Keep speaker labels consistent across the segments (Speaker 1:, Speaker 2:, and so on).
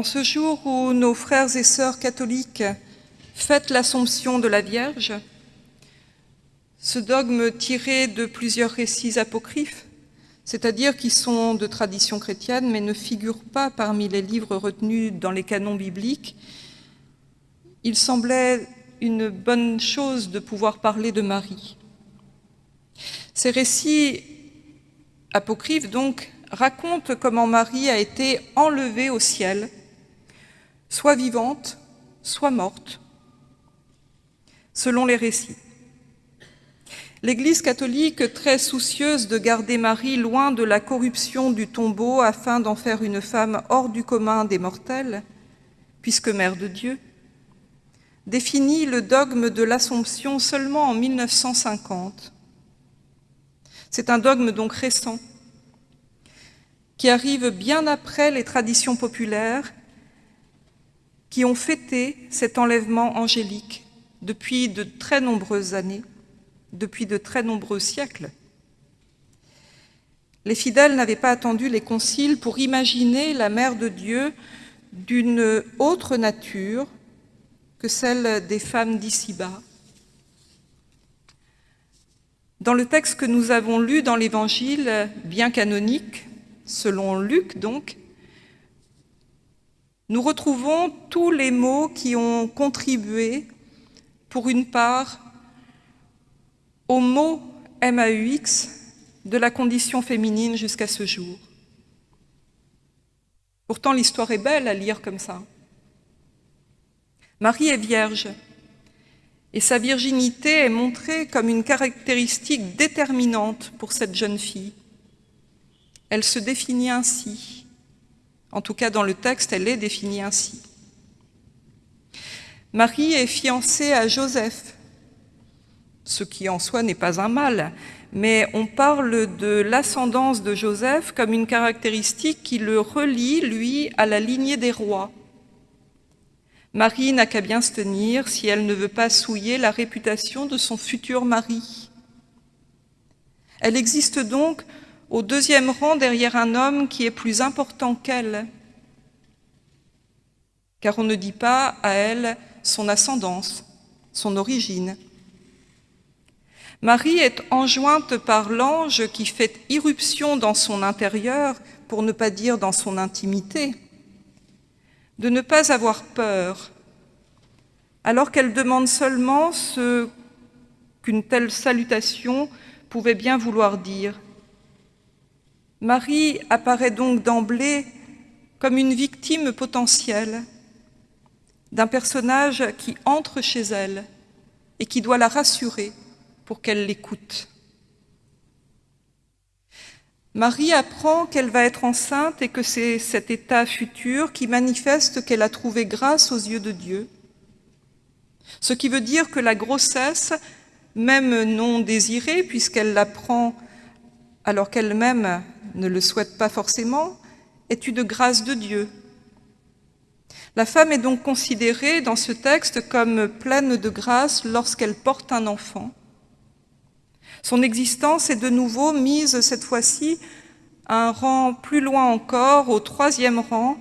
Speaker 1: En ce jour où nos frères et sœurs catholiques fêtent l'Assomption de la Vierge, ce dogme tiré de plusieurs récits apocryphes, c'est-à-dire qui sont de tradition chrétienne mais ne figurent pas parmi les livres retenus dans les canons bibliques, il semblait une bonne chose de pouvoir parler de Marie. Ces récits apocryphes, donc, racontent comment Marie a été enlevée au ciel, soit vivante, soit morte, selon les récits. L'Église catholique, très soucieuse de garder Marie loin de la corruption du tombeau afin d'en faire une femme hors du commun des mortels, puisque mère de Dieu, définit le dogme de l'Assomption seulement en 1950. C'est un dogme donc récent, qui arrive bien après les traditions populaires qui ont fêté cet enlèvement angélique depuis de très nombreuses années, depuis de très nombreux siècles. Les fidèles n'avaient pas attendu les conciles pour imaginer la Mère de Dieu d'une autre nature que celle des femmes d'ici-bas. Dans le texte que nous avons lu dans l'Évangile, bien canonique, selon Luc donc, nous retrouvons tous les mots qui ont contribué, pour une part, au mot MAUX de la condition féminine jusqu'à ce jour. Pourtant, l'histoire est belle à lire comme ça. Marie est vierge, et sa virginité est montrée comme une caractéristique déterminante pour cette jeune fille. Elle se définit ainsi. En tout cas, dans le texte, elle est définie ainsi. Marie est fiancée à Joseph, ce qui en soi n'est pas un mal, mais on parle de l'ascendance de Joseph comme une caractéristique qui le relie, lui, à la lignée des rois. Marie n'a qu'à bien se tenir si elle ne veut pas souiller la réputation de son futur mari. Elle existe donc au deuxième rang derrière un homme qui est plus important qu'elle, car on ne dit pas à elle son ascendance, son origine. Marie est enjointe par l'ange qui fait irruption dans son intérieur, pour ne pas dire dans son intimité, de ne pas avoir peur, alors qu'elle demande seulement ce qu'une telle salutation pouvait bien vouloir dire. Marie apparaît donc d'emblée comme une victime potentielle d'un personnage qui entre chez elle et qui doit la rassurer pour qu'elle l'écoute. Marie apprend qu'elle va être enceinte et que c'est cet état futur qui manifeste qu'elle a trouvé grâce aux yeux de Dieu. Ce qui veut dire que la grossesse, même non désirée, puisqu'elle l'apprend alors qu'elle-même ne le souhaite pas forcément, est une grâce de Dieu. La femme est donc considérée dans ce texte comme pleine de grâce lorsqu'elle porte un enfant. Son existence est de nouveau mise cette fois-ci un rang plus loin encore, au troisième rang,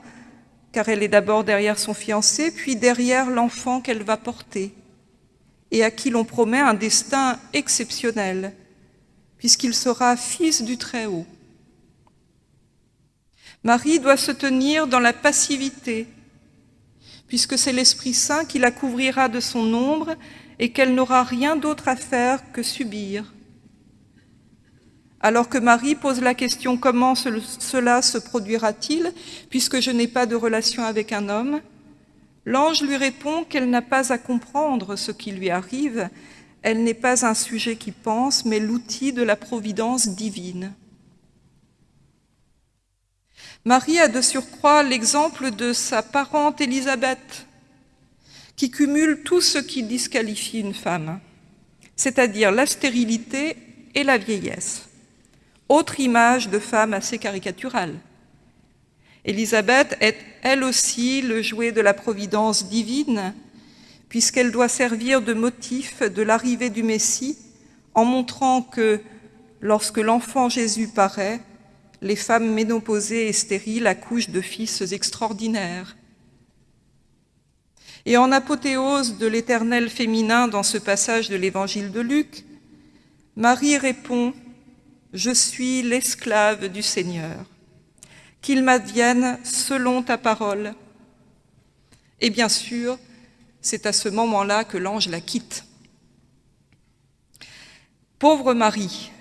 Speaker 1: car elle est d'abord derrière son fiancé, puis derrière l'enfant qu'elle va porter, et à qui l'on promet un destin exceptionnel, puisqu'il sera fils du Très-Haut. Marie doit se tenir dans la passivité, puisque c'est l'Esprit Saint qui la couvrira de son ombre et qu'elle n'aura rien d'autre à faire que subir. Alors que Marie pose la question « Comment cela se produira-t-il puisque je n'ai pas de relation avec un homme ?» L'ange lui répond qu'elle n'a pas à comprendre ce qui lui arrive, elle n'est pas un sujet qui pense, mais l'outil de la providence divine. Marie a de surcroît l'exemple de sa parente Élisabeth, qui cumule tout ce qui disqualifie une femme, c'est-à-dire la stérilité et la vieillesse. Autre image de femme assez caricaturale. Élisabeth est elle aussi le jouet de la providence divine, puisqu'elle doit servir de motif de l'arrivée du Messie en montrant que, lorsque l'enfant Jésus paraît, les femmes ménopausées et stériles accouchent de fils extraordinaires, Et en apothéose de l'éternel féminin dans ce passage de l'évangile de Luc, Marie répond « Je suis l'esclave du Seigneur, qu'il m'advienne selon ta parole. » Et bien sûr, c'est à ce moment-là que l'ange la quitte. Pauvre Marie,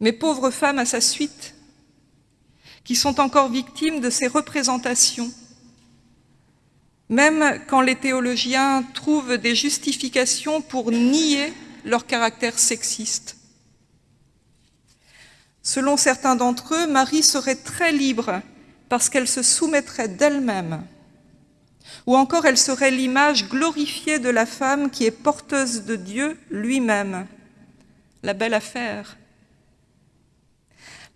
Speaker 1: mais pauvres femmes à sa suite, qui sont encore victimes de ces représentations, même quand les théologiens trouvent des justifications pour nier leur caractère sexiste. Selon certains d'entre eux, Marie serait très libre parce qu'elle se soumettrait d'elle-même, ou encore elle serait l'image glorifiée de la femme qui est porteuse de Dieu lui-même. La belle affaire.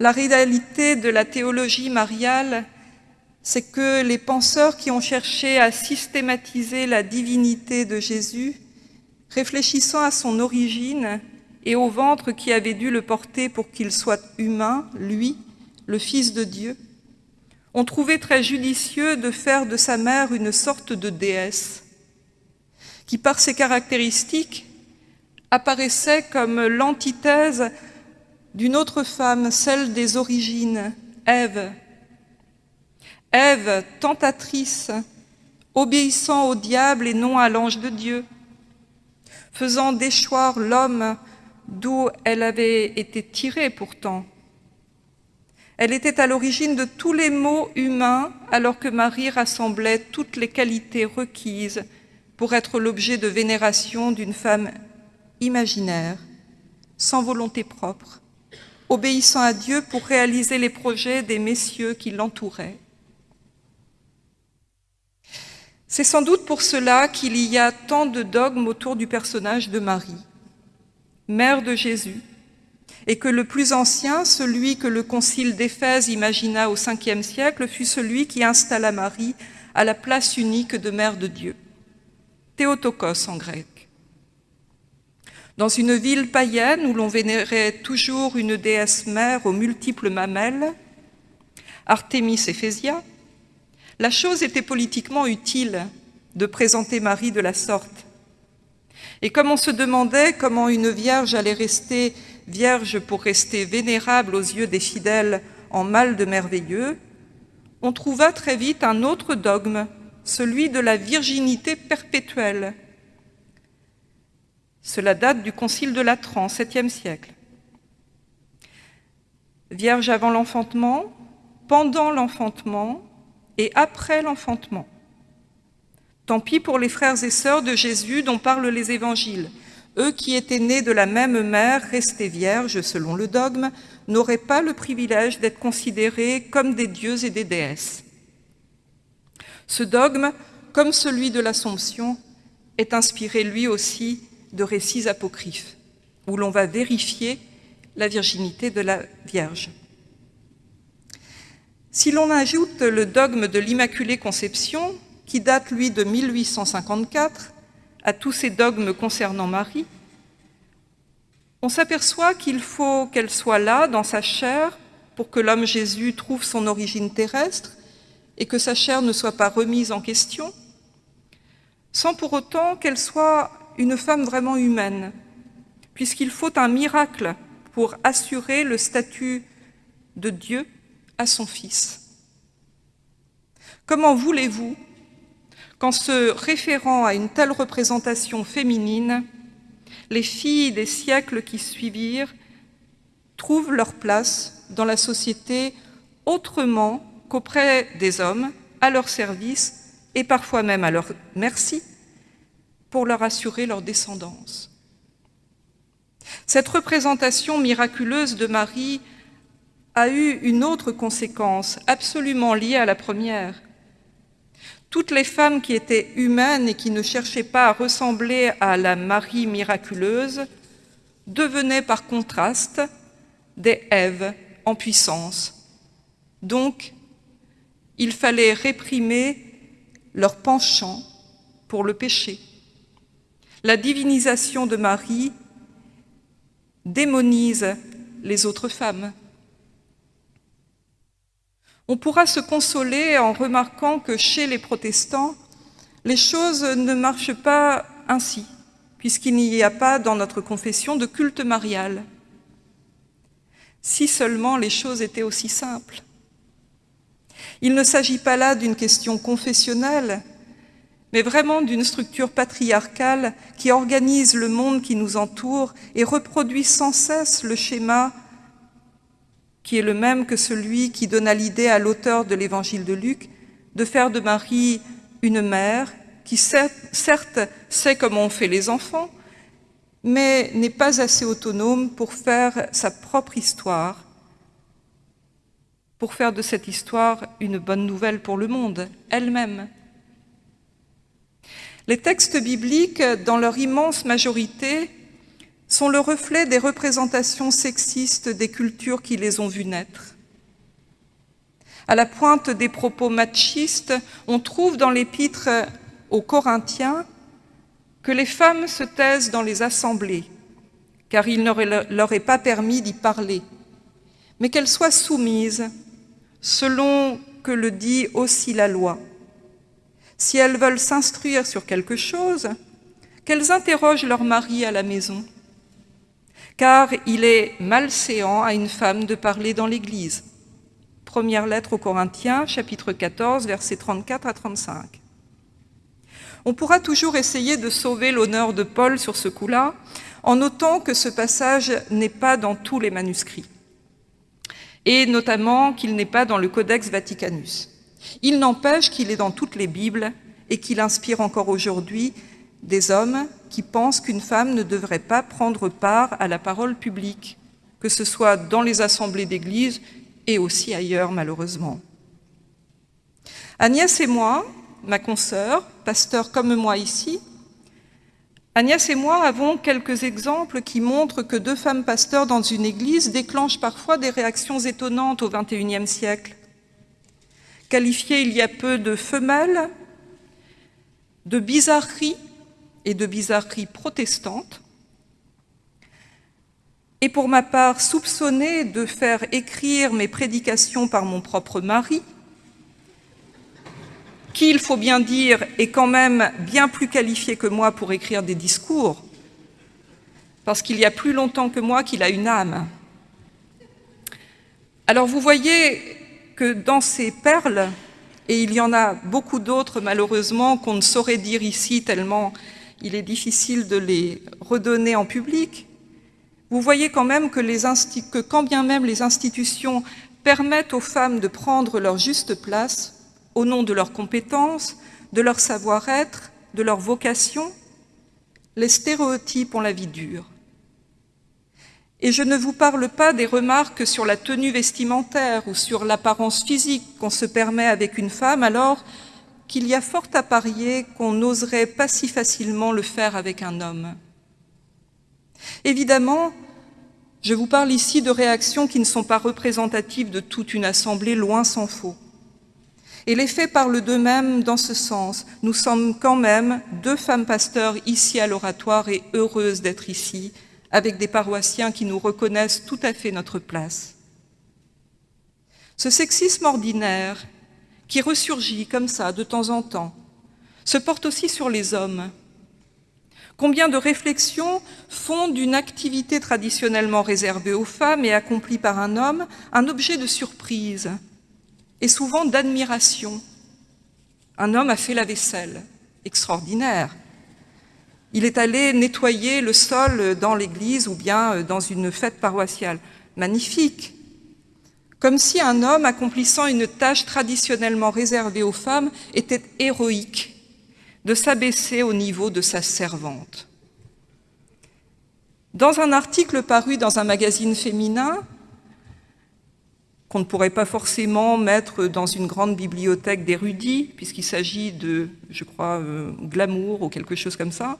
Speaker 1: La réalité de la théologie mariale, c'est que les penseurs qui ont cherché à systématiser la divinité de Jésus, réfléchissant à son origine et au ventre qui avait dû le porter pour qu'il soit humain, lui, le Fils de Dieu, ont trouvé très judicieux de faire de sa mère une sorte de déesse, qui par ses caractéristiques apparaissait comme l'antithèse d'une autre femme, celle des origines, Ève. Ève, tentatrice, obéissant au diable et non à l'ange de Dieu, faisant déchoir l'homme d'où elle avait été tirée pourtant. Elle était à l'origine de tous les maux humains, alors que Marie rassemblait toutes les qualités requises pour être l'objet de vénération d'une femme imaginaire, sans volonté propre, obéissant à Dieu pour réaliser les projets des messieurs qui l'entouraient. C'est sans doute pour cela qu'il y a tant de dogmes autour du personnage de Marie, mère de Jésus, et que le plus ancien, celui que le concile d'Éphèse imagina au Ve siècle, fut celui qui installa Marie à la place unique de mère de Dieu, Théotokos en grec. Dans une ville païenne où l'on vénérait toujours une déesse mère aux multiples mamelles, Artémis Éphésia, la chose était politiquement utile de présenter Marie de la sorte. Et comme on se demandait comment une vierge allait rester vierge pour rester vénérable aux yeux des fidèles en mal de merveilleux, on trouva très vite un autre dogme, celui de la virginité perpétuelle, cela date du Concile de Latran, 7e siècle. Vierge avant l'enfantement, pendant l'enfantement et après l'enfantement. Tant pis pour les frères et sœurs de Jésus dont parlent les évangiles. Eux qui étaient nés de la même mère, restés vierges selon le dogme, n'auraient pas le privilège d'être considérés comme des dieux et des déesses. Ce dogme, comme celui de l'Assomption, est inspiré lui aussi de récits apocryphes, où l'on va vérifier la virginité de la Vierge. Si l'on ajoute le dogme de l'Immaculée Conception, qui date, lui, de 1854, à tous ces dogmes concernant Marie, on s'aperçoit qu'il faut qu'elle soit là, dans sa chair, pour que l'homme Jésus trouve son origine terrestre et que sa chair ne soit pas remise en question, sans pour autant qu'elle soit une femme vraiment humaine, puisqu'il faut un miracle pour assurer le statut de Dieu à son Fils. Comment voulez-vous qu'en se référant à une telle représentation féminine, les filles des siècles qui suivirent trouvent leur place dans la société autrement qu'auprès des hommes, à leur service et parfois même à leur merci, pour leur assurer leur descendance. Cette représentation miraculeuse de Marie a eu une autre conséquence absolument liée à la première. Toutes les femmes qui étaient humaines et qui ne cherchaient pas à ressembler à la Marie miraculeuse devenaient par contraste des Èves en puissance. Donc, il fallait réprimer leur penchant pour le péché. La divinisation de Marie démonise les autres femmes. On pourra se consoler en remarquant que chez les protestants, Les choses ne marchent pas ainsi, puisqu'il n'y a pas dans notre confession de culte marial. Si seulement les choses étaient aussi simples. Il ne s'agit pas là d'une question confessionnelle, mais vraiment d'une structure patriarcale qui organise le monde qui nous entoure et reproduit sans cesse le schéma qui est le même que celui qui donna l'idée à l'auteur de l'évangile de Luc de faire de Marie une mère qui certes sait comment on fait les enfants, mais n'est pas assez autonome pour faire sa propre histoire, pour faire de cette histoire une bonne nouvelle pour le monde, elle-même. Les textes bibliques, dans leur immense majorité, sont le reflet des représentations sexistes des cultures qui les ont vues naître. À la pointe des propos machistes, on trouve dans l'épître aux Corinthiens que les femmes se taisent dans les assemblées, car il ne leur est pas permis d'y parler, mais qu'elles soient soumises, selon que le dit aussi la loi. Si elles veulent s'instruire sur quelque chose, qu'elles interrogent leur mari à la maison, car il est malséant à une femme de parler dans l'Église. Première lettre aux Corinthiens, chapitre 14, versets 34 à 35. On pourra toujours essayer de sauver l'honneur de Paul sur ce coup-là, en notant que ce passage n'est pas dans tous les manuscrits, et notamment qu'il n'est pas dans le Codex Vaticanus. Il n'empêche qu'il est dans toutes les Bibles et qu'il inspire encore aujourd'hui des hommes qui pensent qu'une femme ne devrait pas prendre part à la parole publique, que ce soit dans les assemblées d'église et aussi ailleurs, malheureusement. Agnès et moi, ma consoeur, pasteur comme moi ici, Agnès et moi avons quelques exemples qui montrent que deux femmes pasteurs dans une église déclenchent parfois des réactions étonnantes au XXIe siècle. Qualifiées il y a peu de femelles, de bizarreries et de bizarreries protestantes, et pour ma part soupçonnées de faire écrire mes prédications par mon propre mari, qui, il faut bien dire, est quand même bien plus qualifié que moi pour écrire des discours, parce qu'il y a plus longtemps que moi qu'il a une âme. Alors vous voyez que dans ces perles, et il y en a beaucoup d'autres malheureusement qu'on ne saurait dire ici tellement il est difficile de les redonner en public, vous voyez quand même que, que quand bien même les institutions permettent aux femmes de prendre leur juste place, au nom de leurs compétences, de leur savoir-être, de leur vocation, les stéréotypes ont la vie dure. Et je ne vous parle pas des remarques sur la tenue vestimentaire ou sur l'apparence physique qu'on se permet avec une femme alors qu'il y a fort à parier qu'on n'oserait pas si facilement le faire avec un homme. Évidemment, je vous parle ici de réactions qui ne sont pas représentatives de toute une assemblée, loin s'en faut. Et les faits parlent d'eux-mêmes dans ce sens. Nous sommes quand même deux femmes pasteurs ici à l'oratoire et heureuses d'être ici, avec des paroissiens qui nous reconnaissent tout à fait notre place. Ce sexisme ordinaire, qui ressurgit comme ça de temps en temps, se porte aussi sur les hommes. Combien de réflexions font d'une activité traditionnellement réservée aux femmes et accomplie par un homme un objet de surprise, et souvent d'admiration. Un homme a fait la vaisselle, extraordinaire. Il est allé nettoyer le sol dans l'église ou bien dans une fête paroissiale. Magnifique Comme si un homme accomplissant une tâche traditionnellement réservée aux femmes était héroïque de s'abaisser au niveau de sa servante. Dans un article paru dans un magazine féminin, qu'on ne pourrait pas forcément mettre dans une grande bibliothèque d'érudits, puisqu'il s'agit de, je crois, euh, glamour ou quelque chose comme ça.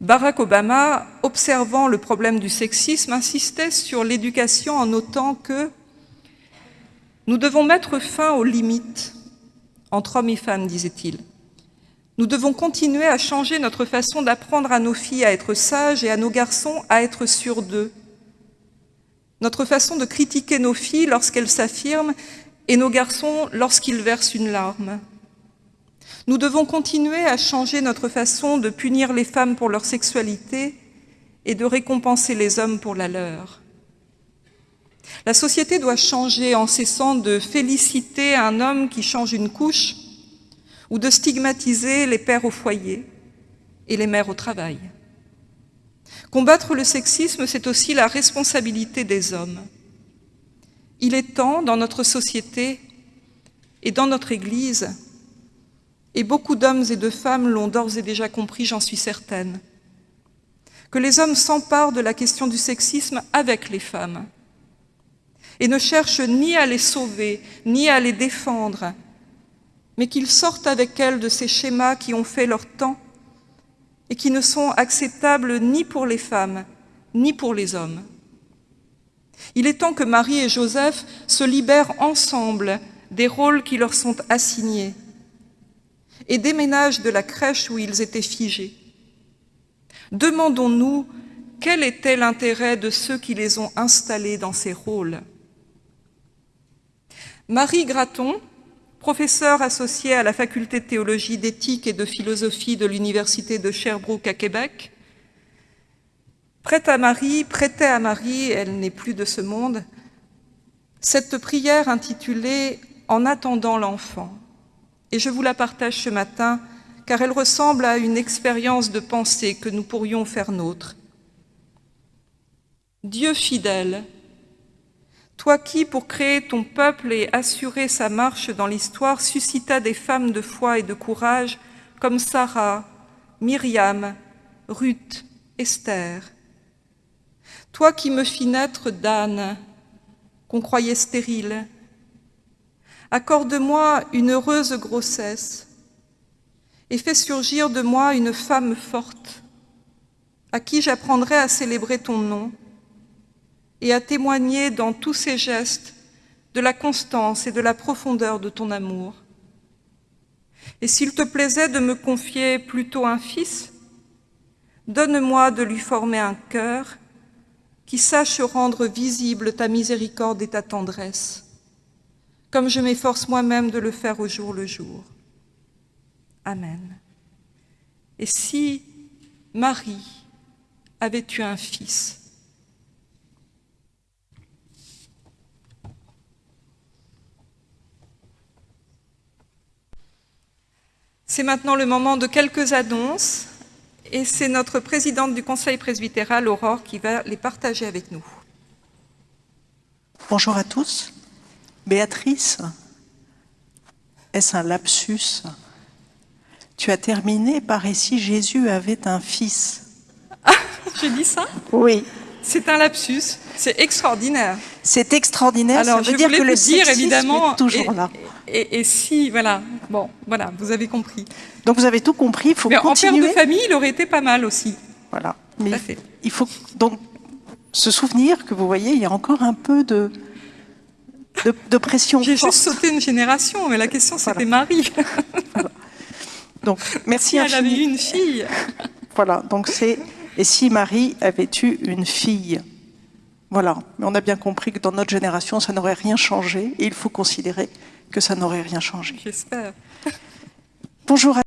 Speaker 1: Barack Obama, observant le problème du sexisme, insistait sur l'éducation en notant que nous devons mettre fin aux limites entre hommes et femmes, disait-il. Nous devons continuer à changer notre façon d'apprendre à nos filles à être sages et à nos garçons à être sûrs d'eux, notre façon de critiquer nos filles lorsqu'elles s'affirment et nos garçons lorsqu'ils versent une larme. Nous devons continuer à changer notre façon de punir les femmes pour leur sexualité et de récompenser les hommes pour la leur. La société doit changer en cessant de féliciter un homme qui change une couche ou de stigmatiser les pères au foyer et les mères au travail. Combattre le sexisme, c'est aussi la responsabilité des hommes. Il est temps, dans notre société et dans notre Église, et beaucoup d'hommes et de femmes l'ont d'ores et déjà compris, j'en suis certaine, que les hommes s'emparent de la question du sexisme avec les femmes. Et ne cherchent ni à les sauver, ni à les défendre, mais qu'ils sortent avec elles de ces schémas qui ont fait leur temps et qui ne sont acceptables ni pour les femmes, ni pour les hommes. Il est temps que Marie et Joseph se libèrent ensemble des rôles qui leur sont assignés et déménagent de la crèche où ils étaient figés. Demandons-nous quel était l'intérêt de ceux qui les ont installés dans ces rôles? Marie Graton, professeure associée à la faculté de théologie, d'éthique et de philosophie de l'université de Sherbrooke à Québec, prête à Marie, prêtait à Marie, elle n'est plus de ce monde, cette prière intitulée « En attendant l'enfant ». Et je vous la partage ce matin, car elle ressemble à une expérience de pensée que nous pourrions faire nôtre. Dieu fidèle, toi qui, pour créer ton peuple et assurer sa marche dans l'histoire, suscita des femmes de foi et de courage comme Sarah, Myriam, Ruth, Esther. Toi qui me fis naître d'âne, qu'on croyait stérile, accorde-moi une heureuse grossesse et fais surgir de moi une femme forte, à qui j'apprendrai à célébrer ton nom et à témoigner dans tous ses gestes de la constance et de la profondeur de ton amour. Et s'il te plaisait de me confier plutôt un fils, donne-moi de lui former un cœur qui sache rendre visible ta miséricorde et ta tendresse, comme je m'efforce moi-même de le faire au jour le jour. Amen. Et si Marie avait eu un fils, C'est maintenant le moment de quelques annonces et c'est notre présidente du Conseil presbytéral, Aurore, qui va les partager avec nous.
Speaker 2: Bonjour à tous. Béatrice, est-ce un lapsus? Tu as terminé par « et si Jésus avait un fils
Speaker 1: ah, J'ai dit ça?
Speaker 2: Oui.
Speaker 1: C'est un lapsus, c'est extraordinaire.
Speaker 2: C'est extraordinaire,
Speaker 1: Alors,
Speaker 2: ça veut
Speaker 1: je
Speaker 2: dire que le
Speaker 1: dire, évidemment,
Speaker 2: est toujours
Speaker 1: et,
Speaker 2: là.
Speaker 1: Et, et si, voilà, bon, voilà, vous avez compris.
Speaker 2: Donc vous avez tout compris, il faut
Speaker 1: Mais
Speaker 2: continuer.
Speaker 1: en père de famille, il aurait été pas mal aussi.
Speaker 2: Voilà. Mais il faut donc se souvenir que vous voyez, il y a encore un peu de, de, de pression
Speaker 1: J'ai juste sauté une génération, mais la question c'était Marie.
Speaker 2: Donc merci
Speaker 1: si elle avait eu une fille.
Speaker 2: Voilà, donc c'est et si Marie avait eu une fille Voilà, mais on a bien compris que dans notre génération, ça n'aurait rien changé et il faut considérer que ça n'aurait rien changé.
Speaker 1: J'espère.
Speaker 2: Bonjour à